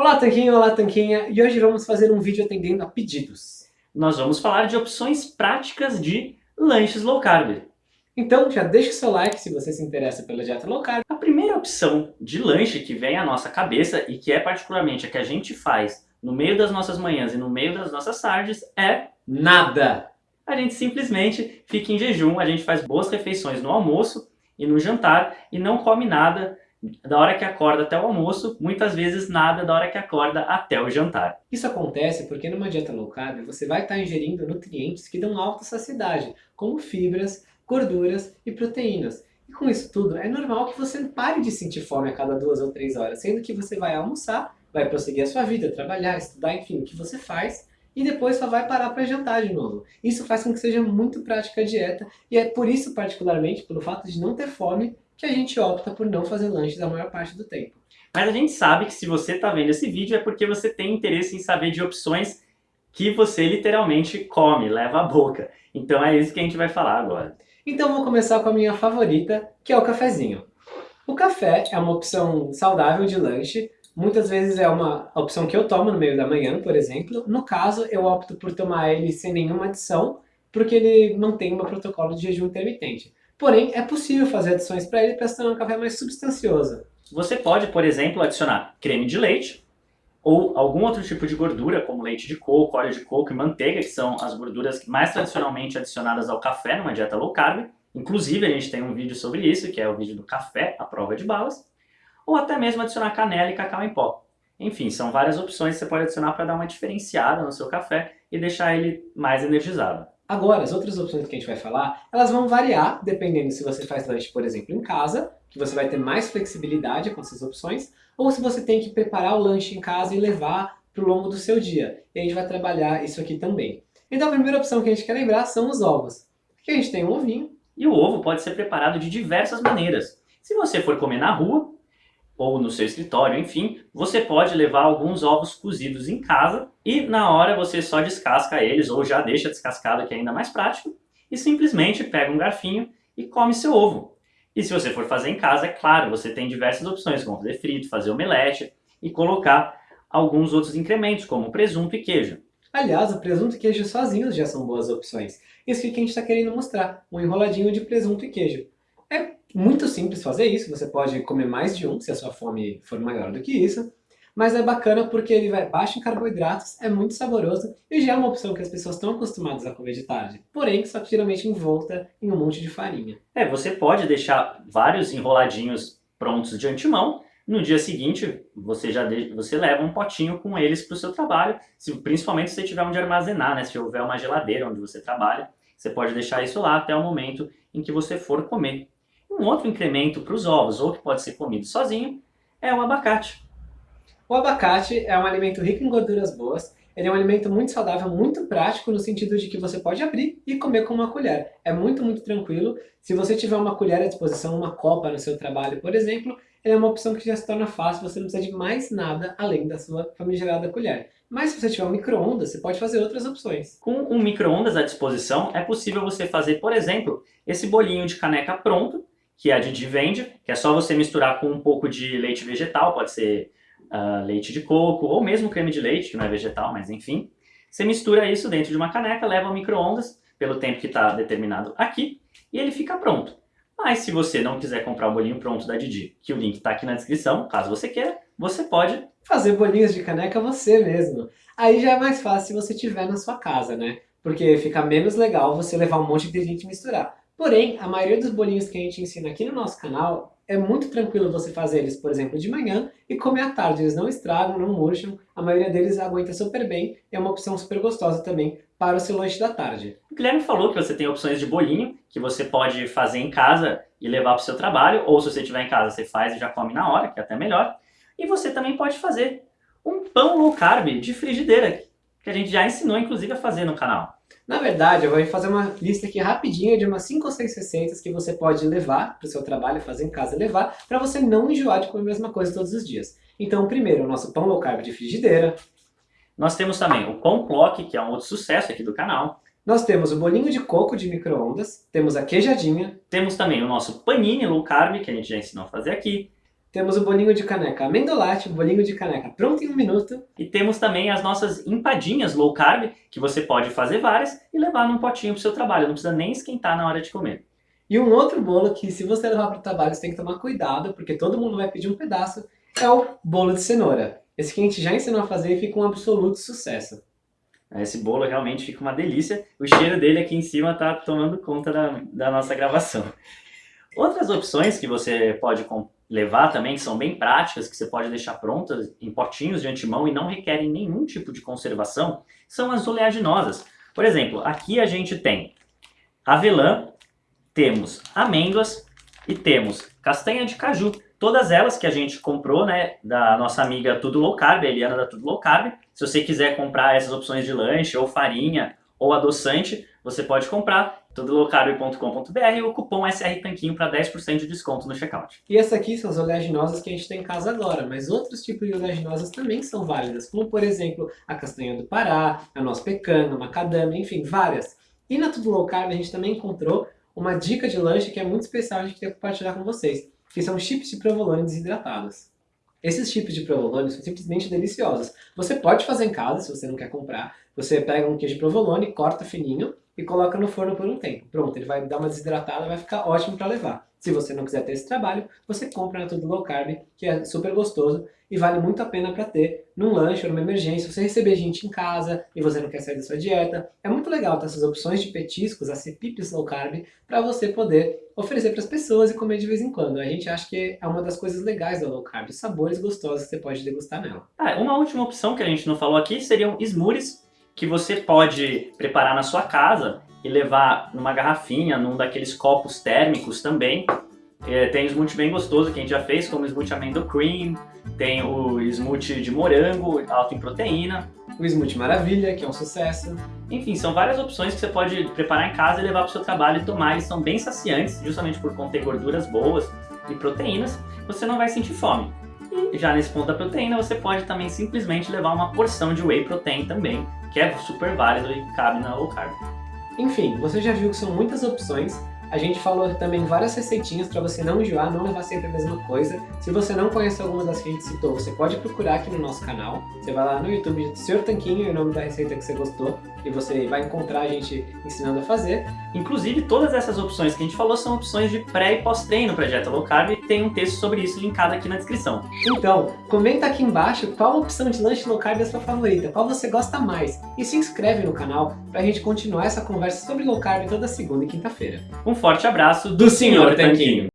Olá Tanquinho, olá Tanquinha, e hoje vamos fazer um vídeo atendendo a pedidos. Nós vamos falar de opções práticas de lanches low carb. Então já deixa o seu like se você se interessa pela dieta low carb. A primeira opção de lanche que vem à nossa cabeça e que é particularmente a que a gente faz no meio das nossas manhãs e no meio das nossas tardes é nada. A gente simplesmente fica em jejum, a gente faz boas refeições no almoço e no jantar e não come nada da hora que acorda até o almoço, muitas vezes nada da hora que acorda até o jantar. Isso acontece porque numa dieta low carb você vai estar ingerindo nutrientes que dão alta saciedade, como fibras, gorduras e proteínas. E com isso tudo, é normal que você pare de sentir fome a cada duas ou três horas, sendo que você vai almoçar, vai prosseguir a sua vida, trabalhar, estudar, enfim, o que você faz, e depois só vai parar para jantar de novo. Isso faz com que seja muito prática a dieta, e é por isso, particularmente, pelo fato de não ter fome, que a gente opta por não fazer lanches a maior parte do tempo. Mas a gente sabe que se você está vendo esse vídeo é porque você tem interesse em saber de opções que você literalmente come, leva à boca. Então é isso que a gente vai falar agora. Então vou começar com a minha favorita, que é o cafezinho. O café é uma opção saudável de lanche, muitas vezes é uma opção que eu tomo no meio da manhã, por exemplo. No caso, eu opto por tomar ele sem nenhuma adição, porque ele mantém o meu protocolo de jejum intermitente. Porém, é possível fazer adições para ele para se tornar um café mais substancioso. Você pode, por exemplo, adicionar creme de leite ou algum outro tipo de gordura, como leite de coco, óleo de coco e manteiga, que são as gorduras mais tradicionalmente adicionadas ao café numa dieta low carb. Inclusive, a gente tem um vídeo sobre isso, que é o vídeo do café, a prova de balas. Ou até mesmo adicionar canela e cacau em pó. Enfim, são várias opções que você pode adicionar para dar uma diferenciada no seu café e deixar ele mais energizado. Agora, as outras opções que a gente vai falar, elas vão variar dependendo se você faz lanche, por exemplo, em casa, que você vai ter mais flexibilidade com essas opções, ou se você tem que preparar o lanche em casa e levar para o longo do seu dia. E a gente vai trabalhar isso aqui também. Então a primeira opção que a gente quer lembrar são os ovos. Aqui a gente tem um ovinho. E o ovo pode ser preparado de diversas maneiras. Se você for comer na rua, ou no seu escritório, enfim, você pode levar alguns ovos cozidos em casa e na hora você só descasca eles ou já deixa descascado que é ainda mais prático e simplesmente pega um garfinho e come seu ovo. E se você for fazer em casa, é claro, você tem diversas opções, como fazer frito, fazer omelete e colocar alguns outros incrementos, como presunto e queijo. Aliás, o presunto e queijo sozinhos já são boas opções. Isso que a gente está querendo mostrar, um enroladinho de presunto e queijo. É muito simples fazer isso, você pode comer mais de um se a sua fome for maior do que isso, mas é bacana porque ele vai baixo em carboidratos, é muito saboroso e já é uma opção que as pessoas estão acostumadas a comer de tarde. Porém, só que geralmente envolta em um monte de farinha. É, você pode deixar vários enroladinhos prontos de antemão, no dia seguinte você já de... você leva um potinho com eles para o seu trabalho, se, principalmente se você tiver onde armazenar, né? se houver uma geladeira onde você trabalha, você pode deixar isso lá até o momento em que você for comer. Um outro incremento para os ovos, ou que pode ser comido sozinho, é o abacate. O abacate é um alimento rico em gorduras boas, ele é um alimento muito saudável, muito prático, no sentido de que você pode abrir e comer com uma colher. É muito, muito tranquilo. Se você tiver uma colher à disposição, uma copa no seu trabalho, por exemplo, ele é uma opção que já se torna fácil, você não precisa de mais nada além da sua famigerada colher. Mas se você tiver um micro-ondas, você pode fazer outras opções. Com um micro-ondas à disposição, é possível você fazer, por exemplo, esse bolinho de caneca pronto, que a Didi vende, que é só você misturar com um pouco de leite vegetal, pode ser uh, leite de coco, ou mesmo creme de leite, que não é vegetal, mas enfim. Você mistura isso dentro de uma caneca, leva ao micro-ondas, pelo tempo que está determinado aqui, e ele fica pronto. Mas se você não quiser comprar o bolinho pronto da Didi, que o link está aqui na descrição, caso você queira, você pode fazer bolinhos de caneca você mesmo. Aí já é mais fácil se você tiver na sua casa, né? Porque fica menos legal você levar um monte de gente misturar. Porém, a maioria dos bolinhos que a gente ensina aqui no nosso canal é muito tranquilo você fazer eles, por exemplo, de manhã e comer à tarde. Eles não estragam, não murcham, a maioria deles aguenta super bem e é uma opção super gostosa também para o seu lanche da tarde. O Guilherme falou que você tem opções de bolinho que você pode fazer em casa e levar para o seu trabalho, ou se você estiver em casa, você faz e já come na hora, que é até melhor. E você também pode fazer um pão low carb de frigideira, que a gente já ensinou inclusive a fazer no canal. Na verdade, eu vou fazer uma lista aqui rapidinha de umas 5 ou 6 receitas que você pode levar para o seu trabalho, fazer em casa e levar, para você não enjoar de comer a mesma coisa todos os dias. Então, primeiro, o nosso pão low carb de frigideira. Nós temos também o pão clock, que é um outro sucesso aqui do canal. Nós temos o bolinho de coco de micro-ondas, temos a queijadinha. Temos também o nosso panini low carb, que a gente já ensinou a fazer aqui. Temos o bolinho de caneca amendolate, o bolinho de caneca pronto em um minuto. E temos também as nossas empadinhas low carb, que você pode fazer várias e levar num potinho pro seu trabalho, não precisa nem esquentar na hora de comer. E um outro bolo que se você levar para o trabalho você tem que tomar cuidado, porque todo mundo vai pedir um pedaço, é o bolo de cenoura. Esse que a gente já ensinou a fazer e fica um absoluto sucesso. Esse bolo realmente fica uma delícia. O cheiro dele aqui em cima está tomando conta da, da nossa gravação. Outras opções que você pode levar também, que são bem práticas, que você pode deixar prontas em potinhos de antemão e não requerem nenhum tipo de conservação, são as oleaginosas. Por exemplo, aqui a gente tem avelã, temos amêndoas e temos castanha de caju. Todas elas que a gente comprou, né, da nossa amiga Tudo Low Carb, a Eliana da Tudo Low Carb. Se você quiser comprar essas opções de lanche, ou farinha, ou adoçante, você pode comprar tudolowcarb.com.br e o cupom SR Tanquinho para 10% de desconto no checkout. E essas aqui são as oleaginosas que a gente tem em casa agora, mas outros tipos de oleaginosas também são válidas, como por exemplo a castanha do Pará, a noz pecana, a macadâmia, enfim, várias. E na Tudo Low Carb a gente também encontrou uma dica de lanche que é muito especial a gente queria compartilhar com vocês, que são chips de provolone desidratados. Esses chips de provolone são simplesmente deliciosos. Você pode fazer em casa, se você não quer comprar. Você pega um queijo provolone, corta fininho e coloca no forno por um tempo. Pronto, ele vai dar uma desidratada, vai ficar ótimo para levar. Se você não quiser ter esse trabalho, você compra na Tudo Low Carb, que é super gostoso e vale muito a pena para ter num lanche ou numa emergência. Você receber gente em casa e você não quer sair da sua dieta. É muito legal ter essas opções de petiscos, as CPIPs Low Carb, para você poder oferecer para as pessoas e comer de vez em quando. A gente acha que é uma das coisas legais da Low Carb, sabores gostosos que você pode degustar nela. Ah, uma última opção que a gente não falou aqui seriam smoothies, que você pode preparar na sua casa e levar numa garrafinha, num daqueles copos térmicos também. É, tem smoothie bem gostoso que a gente já fez, como smoothie amendo cream, tem o smoothie de morango, alto em proteína. O smoothie maravilha, que é um sucesso. Enfim, são várias opções que você pode preparar em casa e levar para o seu trabalho e tomar. Eles são bem saciantes, justamente por conter gorduras boas e proteínas. Você não vai sentir fome. E já nesse ponto da proteína, você pode também simplesmente levar uma porção de whey protein também, que é super válido e cabe na low carb. Enfim, você já viu que são muitas opções a gente falou também várias receitinhas para você não enjoar, não levar sempre a mesma coisa. Se você não conhece alguma das que a gente citou, você pode procurar aqui no nosso canal. Você vai lá no YouTube, Sr. Tanquinho, e o nome da receita que você gostou, e você vai encontrar a gente ensinando a fazer. Inclusive, todas essas opções que a gente falou são opções de pré e pós-treino para dieta low carb, e tem um texto sobre isso linkado aqui na descrição. Então, comenta aqui embaixo qual opção de lanche low carb é a sua favorita, qual você gosta mais, e se inscreve no canal para a gente continuar essa conversa sobre low carb toda segunda e quinta-feira. Um forte abraço do Sr. Tanquinho.